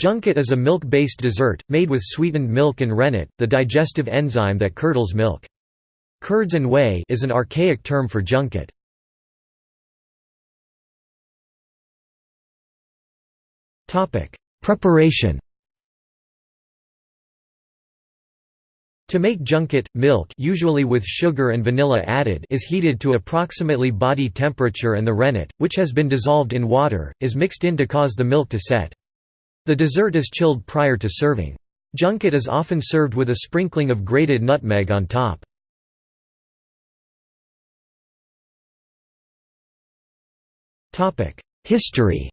Junket is a milk-based dessert, made with sweetened milk and rennet, the digestive enzyme that curdles milk. Curds and whey is an archaic term for junket. Preparation To make junket, milk usually with sugar and vanilla added is heated to approximately body temperature and the rennet, which has been dissolved in water, is mixed in to cause the milk to set. The dessert is chilled prior to serving. Junket is often served with a sprinkling of grated nutmeg on top. History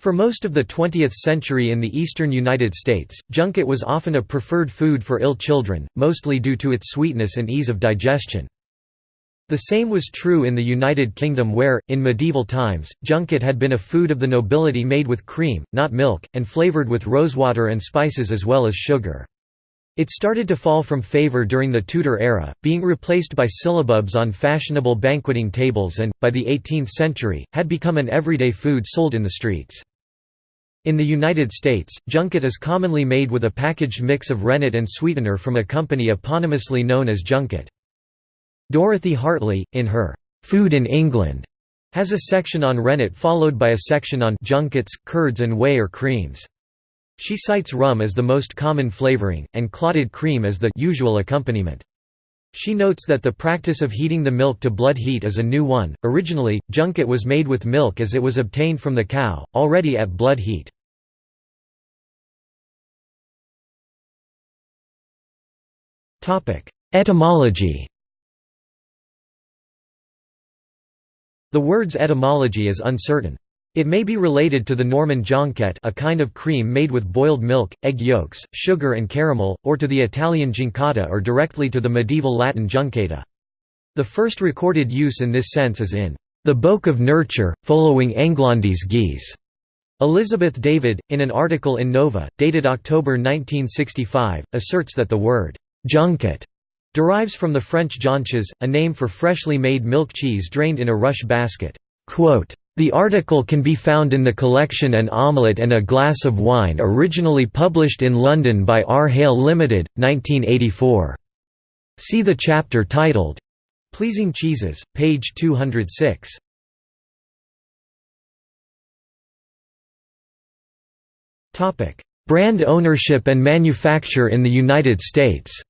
For most of the 20th century in the eastern United States, junket was often a preferred food for ill children, mostly due to its sweetness and ease of digestion. The same was true in the United Kingdom where, in medieval times, junket had been a food of the nobility made with cream, not milk, and flavoured with rosewater and spices as well as sugar. It started to fall from favour during the Tudor era, being replaced by syllabubs on fashionable banqueting tables and, by the 18th century, had become an everyday food sold in the streets. In the United States, junket is commonly made with a packaged mix of rennet and sweetener from a company eponymously known as Junket. Dorothy Hartley, in her Food in England, has a section on rennet followed by a section on junkets, curds and whey or creams. She cites rum as the most common flavoring, and clotted cream as the usual accompaniment. She notes that the practice of heating the milk to blood heat is a new one. Originally, junket was made with milk as it was obtained from the cow, already at blood heat. Etymology The word's etymology is uncertain. It may be related to the Norman jonquette a kind of cream made with boiled milk, egg yolks, sugar and caramel, or to the Italian giuncata or directly to the medieval Latin juncata. The first recorded use in this sense is in the Boke of Nurture, following Englondis Gise. Elizabeth David, in an article in Nova, dated October 1965, asserts that the word junket derives from the French jonches, a name for freshly made milk cheese drained in a rush basket. The article can be found in the collection An Omelette and a Glass of Wine originally published in London by R. Hale Limited, 1984. See the chapter titled, Pleasing Cheeses, page 206. Brand ownership and manufacture in the United States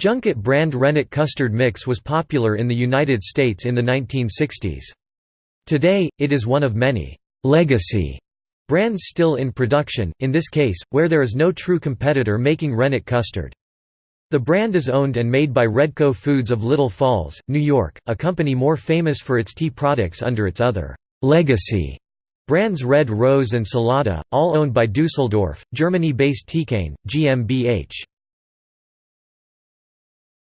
Junket brand rennet custard mix was popular in the United States in the 1960s. Today, it is one of many «legacy» brands still in production, in this case, where there is no true competitor making rennet custard. The brand is owned and made by Redco Foods of Little Falls, New York, a company more famous for its tea products under its other «legacy» brands Red Rose and Salada, all owned by Dusseldorf, Germany-based Teekanne, GmbH.